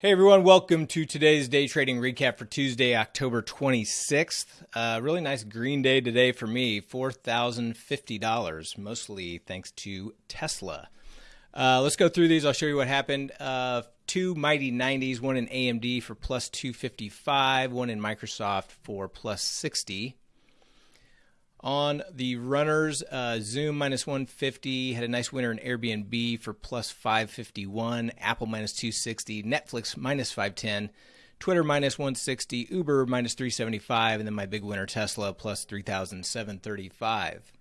Hey everyone, welcome to today's day trading recap for Tuesday, October 26th. Uh, really nice green day today for me, $4,050, mostly thanks to Tesla. Uh, let's go through these. I'll show you what happened. Uh, two mighty 90s, one in AMD for plus 255, one in Microsoft for plus 60. On the runners, uh, Zoom minus 150 had a nice winner in Airbnb for plus 551, Apple minus 260, Netflix minus 510, Twitter minus 160, Uber minus 375, and then my big winner Tesla plus 3,735.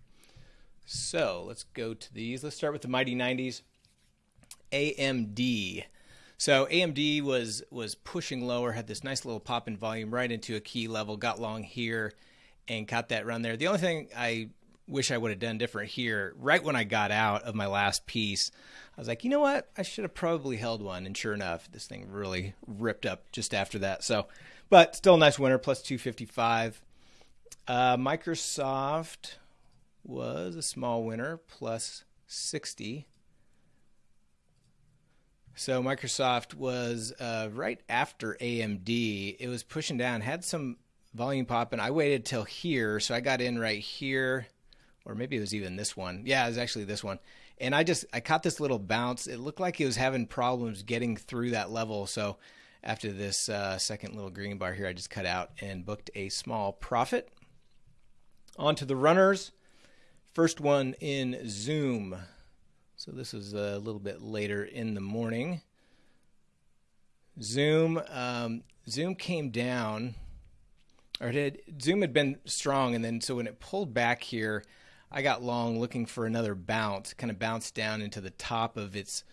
So let's go to these. Let's start with the mighty 90s. AMD. So AMD was was pushing lower, had this nice little pop in volume right into a key level, got long here and caught that run there. The only thing I wish I would have done different here, right when I got out of my last piece, I was like, you know what? I should have probably held one. And sure enough, this thing really ripped up just after that. So, but still a nice winner, plus 255. Uh, Microsoft was a small winner, plus 60. So Microsoft was uh, right after AMD. It was pushing down, had some volume popping. I waited till here, so I got in right here, or maybe it was even this one. Yeah, it was actually this one. And I just I caught this little bounce. It looked like it was having problems getting through that level. So after this uh, second little green bar here, I just cut out and booked a small profit. On to the runners. First one in Zoom. So this is a little bit later in the morning. Zoom, um, Zoom came down or did Zoom had been strong, and then so when it pulled back here, I got long looking for another bounce, kind of bounced down into the top of its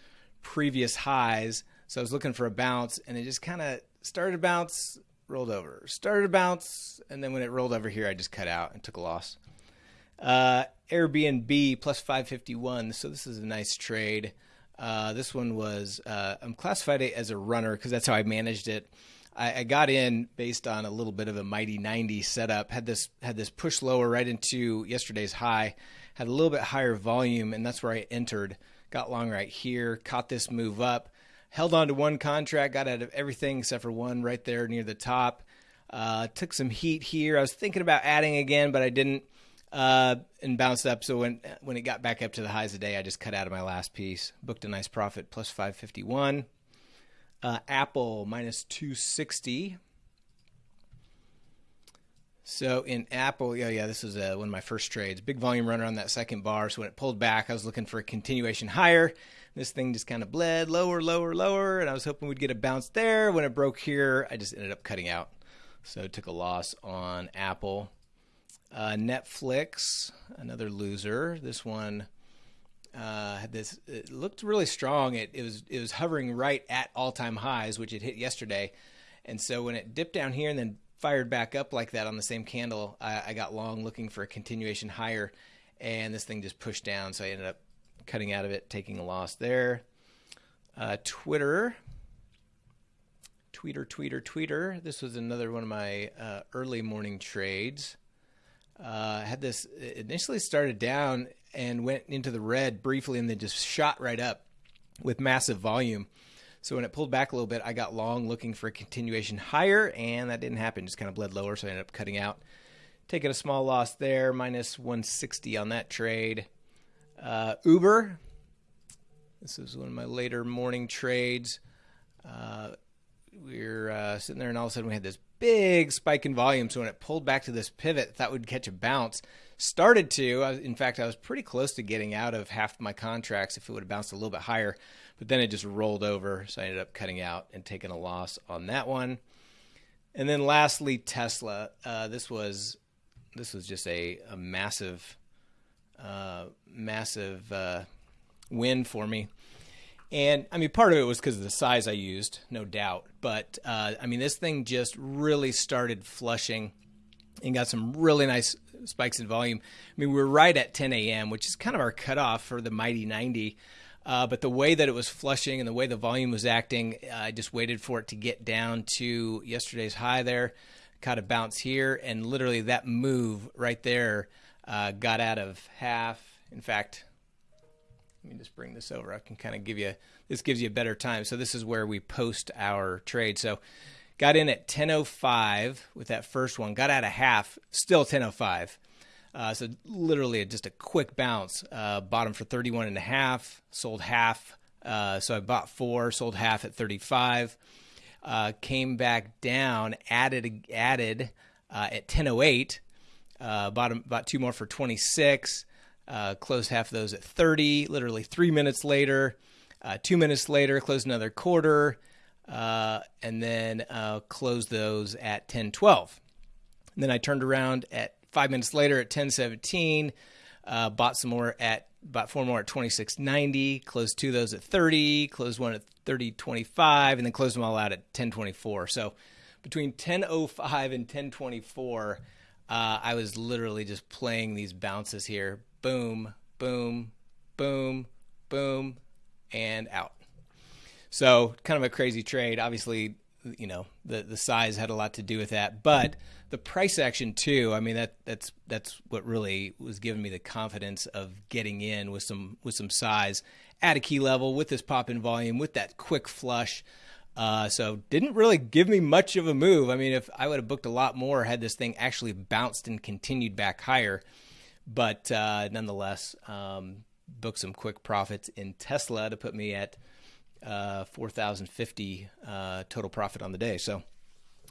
previous highs. So I was looking for a bounce, and it just kind of started to bounce, rolled over, started to bounce, and then when it rolled over here, I just cut out and took a loss. Uh, Airbnb plus 551. So this is a nice trade. Uh, this one was uh, I'm classified it as a runner because that's how I managed it. I, I, got in based on a little bit of a mighty 90 setup. Had this had this push lower right into yesterday's high. Had a little bit higher volume, and that's where I entered. Got long right here. Caught this move up. Held on to one contract. Got out of everything except for one right there near the top. Uh, took some heat here. I was thinking about adding again, but I didn't. Uh, and bounced up. So when when it got back up to the highs of the day, I just cut out of my last piece. Booked a nice profit, plus 551. Uh, Apple minus 260. So in Apple, yeah, yeah, this was uh, one of my first trades. Big volume runner on that second bar. So when it pulled back, I was looking for a continuation higher. This thing just kind of bled lower, lower, lower, and I was hoping we'd get a bounce there. When it broke here, I just ended up cutting out. So took a loss on Apple. Uh, Netflix, another loser. This one uh, had this. It looked really strong. It, it was it was hovering right at all time highs, which it hit yesterday. And so when it dipped down here and then fired back up like that on the same candle, I, I got long looking for a continuation higher, and this thing just pushed down. So I ended up cutting out of it, taking a loss there. Uh, Twitter. Tweeter, tweeter, tweeter. This was another one of my uh, early morning trades. Uh, had this initially started down and went into the red briefly and then just shot right up with massive volume. So when it pulled back a little bit, I got long looking for a continuation higher, and that didn't happen. Just kind of bled lower, so I ended up cutting out, taking a small loss there, minus 160 on that trade. Uh, Uber, this is one of my later morning trades. Uh, we are uh, sitting there, and all of a sudden we had this big spike in volume. So when it pulled back to this pivot, thought we'd catch a bounce. Started to. in fact, I was pretty close to getting out of half my contracts if it would have bounced a little bit higher, but then it just rolled over. So I ended up cutting out and taking a loss on that one. And then lastly, Tesla. Uh, this was this was just a, a massive, uh, massive uh, win for me. And I mean, part of it was because of the size I used, no doubt. But uh, I mean, this thing just really started flushing and got some really nice spikes in volume. I mean, we were right at 10 a.m., which is kind of our cutoff for the Mighty 90. Uh, but the way that it was flushing and the way the volume was acting, I just waited for it to get down to yesterday's high there, caught a bounce here, and literally that move right there uh, got out of half. In fact, let me just bring this over. I can kind of give you this gives you a better time. So this is where we post our trade. So got in at 10:05 with that first one. Got out a half, still 10:05. Uh, so literally just a quick bounce. Uh, bottom for 31 and a half, sold half. Uh, so I bought four, sold half at 35. Uh, came back down, added added uh, at 10:08. Uh, bought bought two more for 26. Uh, closed half of those at 30. Literally three minutes later, uh, two minutes later, closed another quarter, uh, and then uh, closed those at 10:12. And then I turned around at five minutes later at 10:17. Uh, bought some more at bought four more at 26.90. Closed two of those at 30. Closed one at 30.25, and then closed them all out at 10.24. So between 10.05 and 10.24. Uh, I was literally just playing these bounces here, boom, boom, boom, boom, and out. So kind of a crazy trade. Obviously, you know the the size had a lot to do with that, but the price action too. I mean that that's that's what really was giving me the confidence of getting in with some with some size at a key level with this pop in volume with that quick flush. Uh, so didn't really give me much of a move. I mean, if I would have booked a lot more had this thing actually bounced and continued back higher, but uh, nonetheless, um, booked some quick profits in Tesla to put me at uh, 4,050 uh, total profit on the day. So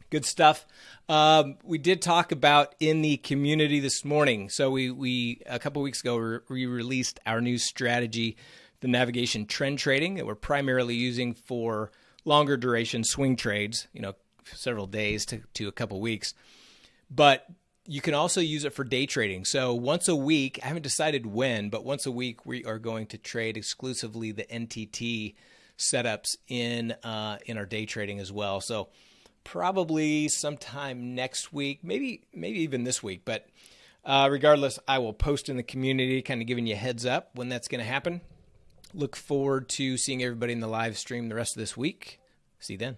good stuff. Um, we did talk about in the community this morning. So we we a couple weeks ago we released our new strategy, the navigation trend trading that we're primarily using for longer duration swing trades. You know, several days to to a couple weeks, but you can also use it for day trading. So once a week, I haven't decided when, but once a week we are going to trade exclusively the NTT setups in uh, in our day trading as well. So probably sometime next week, maybe maybe even this week. But uh, regardless, I will post in the community, kind of giving you heads up when that's going to happen. Look forward to seeing everybody in the live stream the rest of this week. See you then.